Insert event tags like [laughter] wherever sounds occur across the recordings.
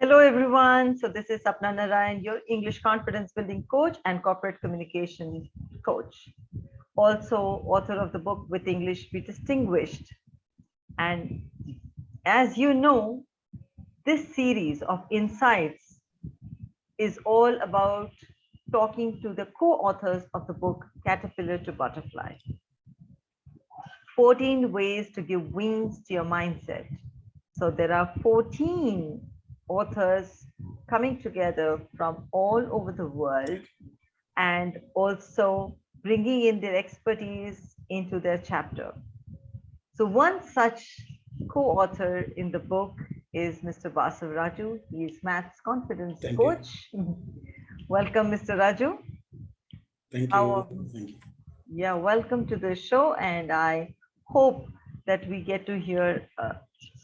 Hello, everyone. So this is Sapna Narayan, your English confidence building coach and corporate communication coach. Also author of the book With English Be Distinguished. And as you know, this series of insights is all about talking to the co-authors of the book Caterpillar to Butterfly. 14 ways to give wings to your mindset. So there are 14 authors coming together from all over the world and also bringing in their expertise into their chapter. So one such co-author in the book is Mr. Basav Raju. He is maths confidence Thank coach. welcome, Mr. Raju. Thank you. Our- Thank you. Yeah, welcome to the show. And I hope that we get to hear uh,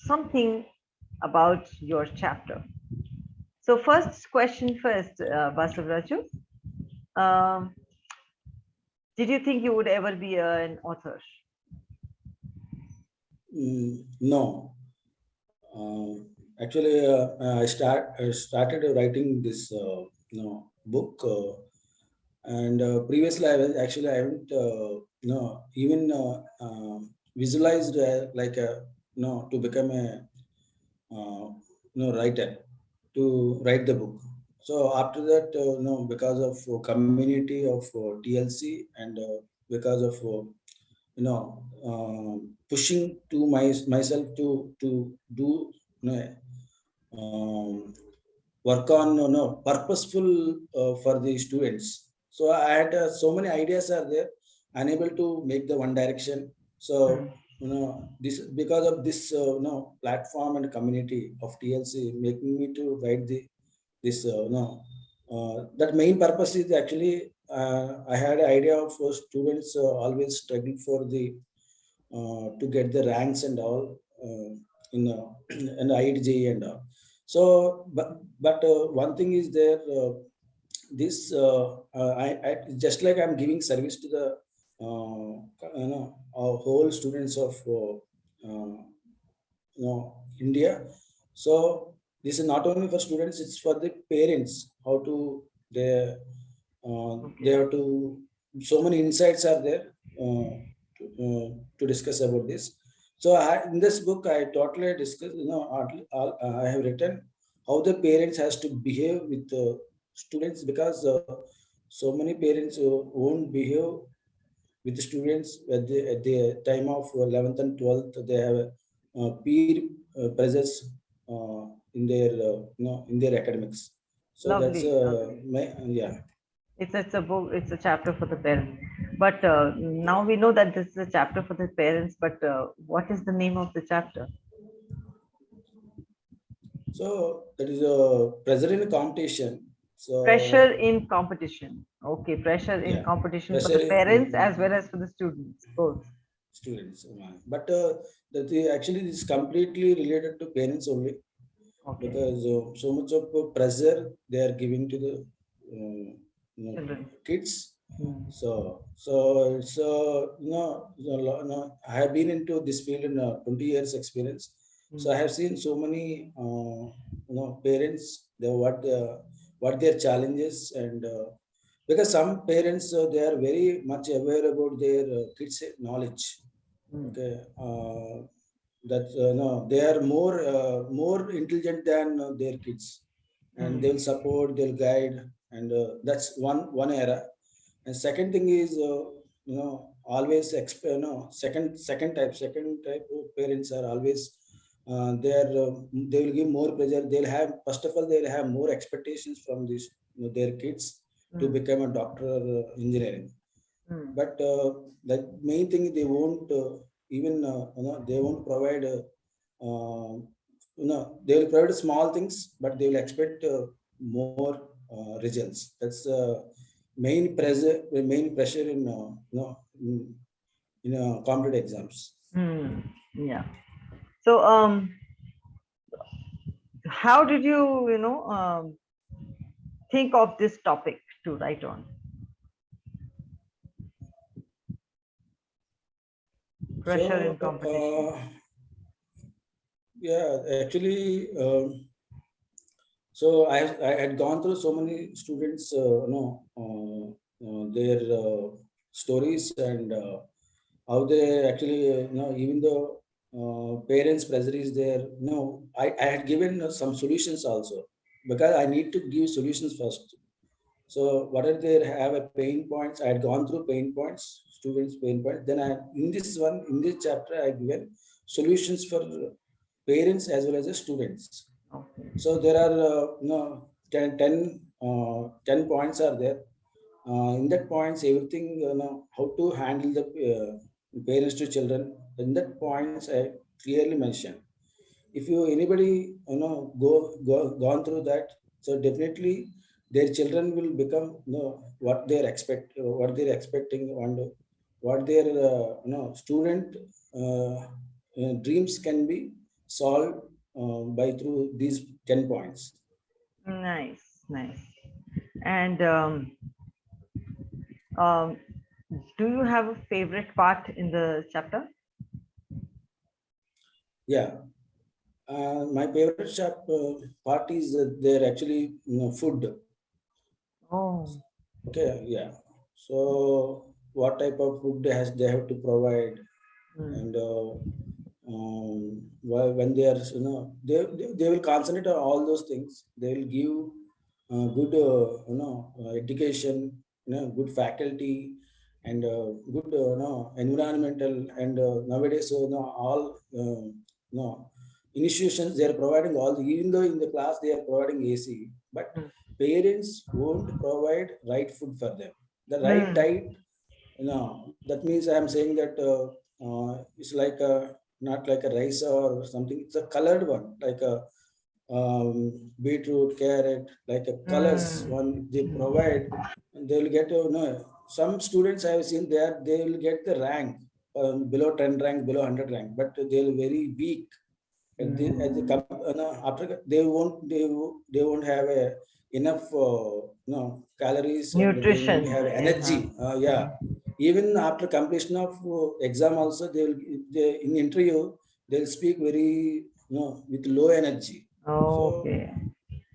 something about your chapter. So first question first, uh. Um, did you think you would ever be an author? Mm, no. Uh, actually, uh, I start I started writing this uh, you know book, uh, and uh, previously I was actually I haven't uh, you know even uh, uh, visualized uh, like a you know to become a uh, you know writer to write the book. So after that, uh, you know, because of uh, community of uh, TLC and uh, because of uh, you know uh, pushing to my myself to to do you know, um, work on you know purposeful uh, for the students. So I had uh, so many ideas are there, unable to make the one direction. So you know this because of this uh, you know platform and community of TLC making me to write the this uh, you know uh, that main purpose is actually uh, I had an idea of uh, students uh, always struggling for the to get the ranks and all in uh, in IIT [clears throat] and all. So but but one thing is there this I, I just like I'm giving service to the you know our whole students of uh, uh, you know India. So this is not only for students; it's for the parents. How to they uh, they have to. So many insights are there uh, to, uh, to discuss about this. So I, in this book, I totally discuss. You know, I have written how the parents has to behave with the students because uh, so many parents uh, won't behave with the students at the, at the time of 11th and 12th they have uh, peer uh, pressures uh, in their uh, you know in their academics so that's Lovely, uh, lovely. my yeah It's, it's a book, it's a chapter for the parents. But uh, now we know that this is a chapter for the parents, but uh, what is the name of the chapter? so that is a pressure in competition so Pressure in competition. Okay, pressure in Yeah, competition for pressure the in- parents as well as for the students, both. students uh, but uh, that the, actually this is completely related to parents only Okay, because uh, so much of uh, pressure they are giving to the uh, you know, kids Hmm. So, so, so, you know, you know, I have been into this field in uh, 20 years experience. So I have seen so many, uh, you know, parents, they what, uh, what their challenges and uh, because some parents, uh, they are very much aware about their uh, kids' knowledge. Hmm. Okay. Uh, that, uh, no, they are more, uh, more intelligent than uh, their kids and Hmm. they'll support, they'll guide. And uh, that's one, one era. And second thing is, uh, you know, always, exp- you know, second, second type, second type of parents are always, uh, they're, uh, they will give more pressure. They'll have, first of all, they'll have more expectations from this, you know, their kids to Hmm. become a doctor or uh, engineering. Hmm. But uh, the main thing, they won't uh, even, uh, you know, they won't provide, uh, uh, you know, they will provide small things, but they will expect uh, more uh, results. That's uh, main pressure, the main pressure in, uh, you know, in, in uh, competitive exams. Hmm. Yeah. So, um, how did you, you know, um, think of this topic to write on? Pressure So, competition. uh, yeah, actually, um, So I, I had gone through so many students, uh, you know, uh, uh, their uh, stories and uh, how they actually, uh, you know, even though uh, parents' pressure is there, no, I, I had given uh, some solutions also because I need to give solutions first. So what are they have a pain points? I had gone through pain points, students' pain points. Then I in this one, in this chapter, I given solutions for parents as well as the students. Okay. So there are uh, no 10, 10, uh, 10 points are there. Uh, in that points, everything you know how to handle the uh, parents to children. In that points, I clearly mentioned. If you anybody you know go, go gone through that, so definitely their children will become you know what they're expect what they're expecting and what their uh, you know student uh, uh, dreams can be solved uh, by through these 10 points. Nice, nice. And um, um, do you have a favorite part in the chapter? Yeah. Uh, my favorite chap, uh, part is that they're actually you know, food. Oh, Okay, yeah. So what type of food they has they have to provide mm, and uh, um, why- when they are you know they, they, they will concentrate on all those things. They will give uh, good uh, you know uh, education, you know, good faculty and uh, good uh, you know environmental and uh, nowadays so you know, all you know institutions they are providing all the, even though in the class they are providing AC, but Mm. parents won't provide right food for them. The right Mm. diet, you know, that means I am saying that uh, uh, it's like a not like a rice or something. It's a colored one, like a um, beetroot, carrot, like a colors Mm. one they Mm. provide. And they will get you know some students I have seen there they will get the rank um, below 10 rank, below 100 rank, but they are very weak. And they, as they come, uh, no, after they won't they they won't have a enough uh, no calories Nutrition, have yeah. energy. Uh, yeah, even after completion of uh, exam also they will they, in interview they'll speak very you know with low energy okay.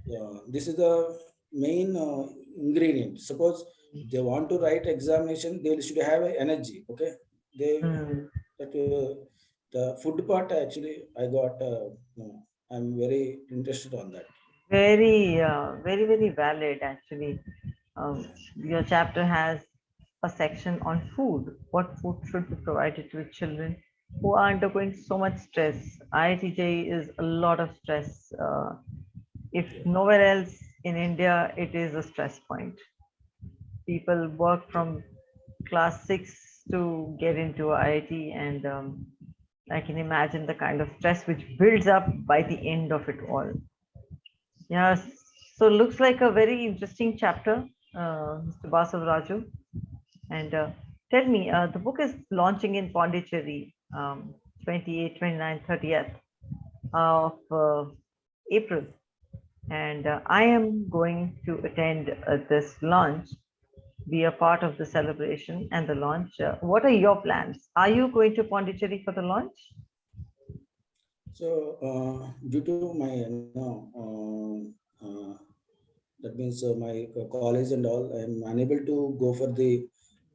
yeah this is the main uh, ingredient suppose they want to write examination they should have energy okay they Mm. that uh, the food part actually i got uh, i'm very interested on that Very, uh, very, very valid actually. Um, your chapter has a section on food. What food should be provided to children who are undergoing so much stress? IITJ is a lot of stress. Uh, if nowhere else in India, it is a stress point. People work from class six to get into IIT, and um, I can imagine the kind of stress which builds up by the end of it all. Yes, so looks like a very interesting chapter, uh, Mr. Basav Raju. And uh, tell me, uh, the book is launching in Pondicherry, um, 28, 29, 30th of uh, April. And uh, I am going to attend uh, this launch, be a part of the celebration and the launch. Uh, what are your plans? Are you going to Pondicherry for the launch? So uh, due to my you know, uh, uh, that means my co- college and all, I'm unable to go for the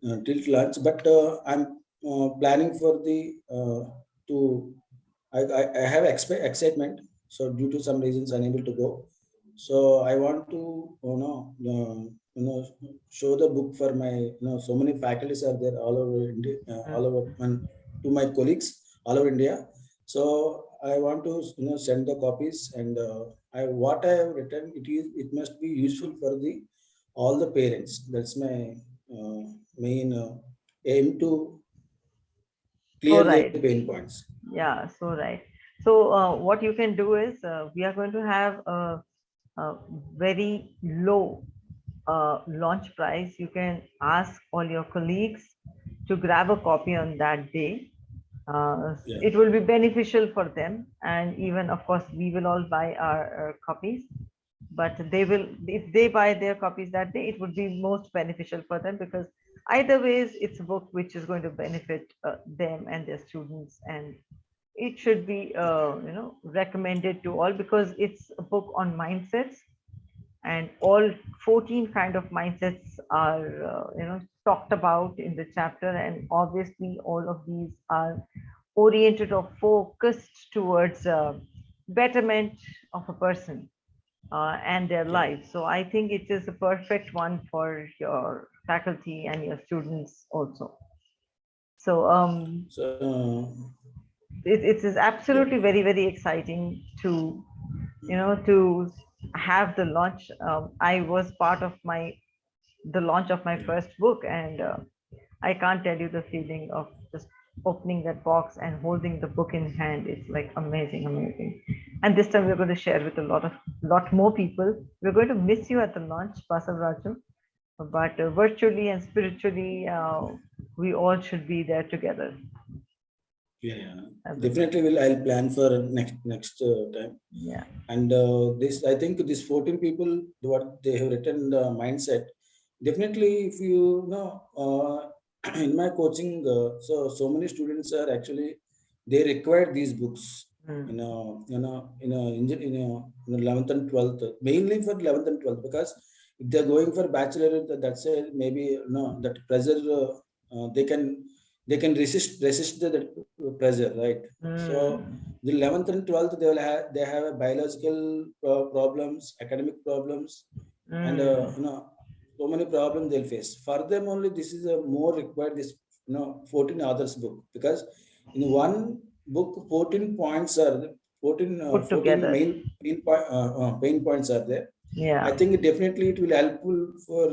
uh, tilt lunch, but I'm planning for the to I, I, have excitement. So due to some reasons, unable to go. So I want to you know uh, you know show the book for my you know so many faculties are there all over India, uh, all over and to my colleagues all over India. So I want to you know send the copies and uh, I what I have written it is it must be useful for the all the parents. That's my uh, main uh, aim to clear the right. pain points. Yeah, so right. So uh, what you can do is uh, we are going to have a, a very low uh, launch price. You can ask all your colleagues to grab a copy on that day. Uh, Yeah. It will be beneficial for them, and even of course we will all buy our, our copies. But they will, if they buy their copies that day, it would be most beneficial for them because either ways, it's a book which is going to benefit uh, them and their students and it should be uh, you know recommended to all because it's a book on mindsets and all 14 kind of mindsets are uh, you know talked about in the chapter and obviously all of these are oriented or focused towards uh, betterment of a person uh, and their life so i think it is a perfect one for your faculty and your students also. So um So, it, it is absolutely very very exciting to you know to have the launch. Um, i was part of my the launch of my first book and uh, i can't tell you the feeling of just opening that box and holding the book in hand. It's like amazing amazing. And this time we're going to share with a lot of lot more people. We're going to miss you at the launch Basav Raju. But uh, virtually and spiritually uh, we all should be there together yeah. Definitely will, I'll plan for next, next uh, time. yeah And uh, this, I think these 14 people, what they have written the mindset, definitely if you know, uh, [clears throat] in my coaching, uh, so, so many students are actually, they require these books, Mm. you know, you know, in a, in a, in a 11th and 12th, mainly for 11th and 12th, because if they're going for bachelor, that- that's a maybe, you know, that pressure, uh, uh, they can, they can resist, resist the, the pressure, right? So, Mm. the 11th and 12th they will have they have a biological uh, problems academic problems and uh, Mm. you know so many problems they'll face for them only this is a more required this you know 14 others book because in one book 14 points are the- 14 uh, 14 main main, po- uh, uh, main points are there yeah i think definitely it will helpful for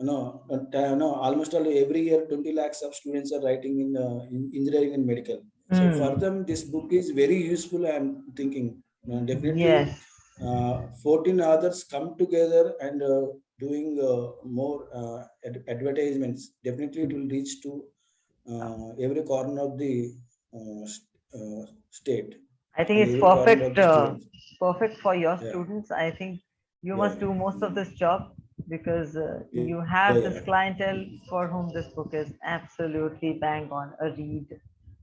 you know, uh, know almost all every year 20 lakhs of students are writing in, uh, in engineering and medical so Mm. for them, this book is very useful. I'm thinking definitely. yes Uh, 14 others come together and uh, doing uh, more uh, ad- advertisements. Definitely, it will reach to uh, every corner of the uh, uh, state. i think it's every corner of perfect uh, perfect for your Yeah. students i think you Yeah, must do most of this job because uh, you have yeah, this clientele for whom this book is absolutely bang on a read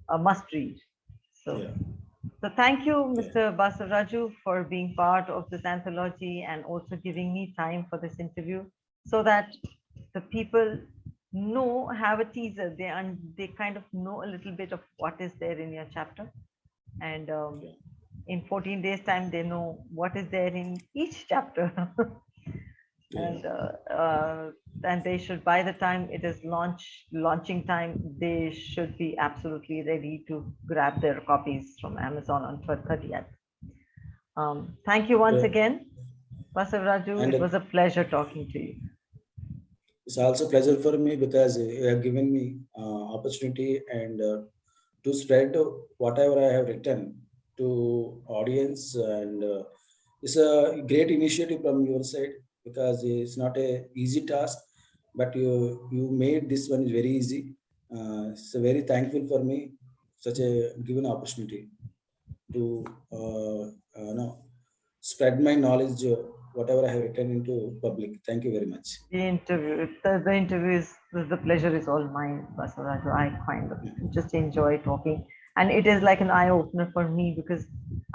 a must read. So Yeah. so thank you mr Basav Raju for being part of this anthology and also giving me time for this interview so that the people know have a teaser. They and they kind of know a little bit of what is there in your chapter. And um, in 14 days time they know what is there in each chapter. [laughs] and uh, uh, and they should by the time it is launch launching time they should be absolutely ready to grab their copies from amazon on 30th um, thank you once Yeah. again Basav Raju, And, it was a pleasure talking to you. It's also pleasure for me because you have given me uh, opportunity and uh, to spread whatever I have written to audience and uh, it's a great initiative from your side because it's not a easy task but you you made this one very easy. Uh, so very thankful for me such a given opportunity to uh, uh, know, spread my knowledge uh, whatever I have written into public. Thank you very much. The interview the, the interview is the pleasure is all mine Basav i kind of just enjoy talking. And it is like an eye opener for me because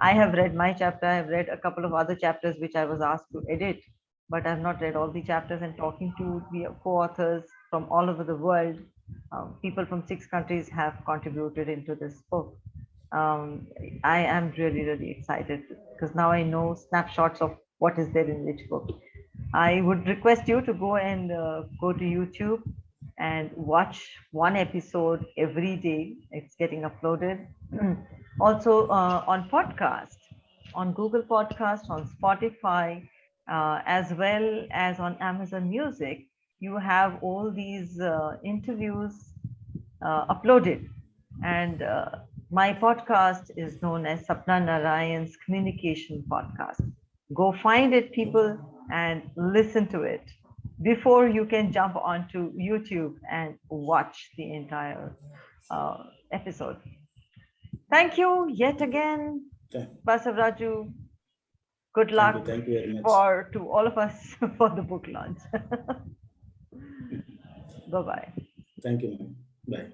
i have read my chapter i have read a couple of other chapters which i was asked to edit but i've not read all the chapters and talking to the co-authors from all over the world um, people from six countries have contributed into this book um, i am really really excited because now i know snapshots of what is there in which book I would request you to go and uh, go to YouTube and watch one episode every day. It's getting uploaded. [clears throat] also uh, on podcast, on Google Podcast, on Spotify, uh, as well as on Amazon Music. You have all these uh, interviews uh, uploaded. And uh, my podcast is known as Sapna Narayan's Communication Podcast. Go find it, people, and listen to it before you can jump onto YouTube and watch the entire uh, episode. Thank you yet again, Thank Basav Raju. Good thank luck you, thank you very much for to all of us [laughs] for the book launch. [laughs] bye bye. Thank you, ma'am. Bye.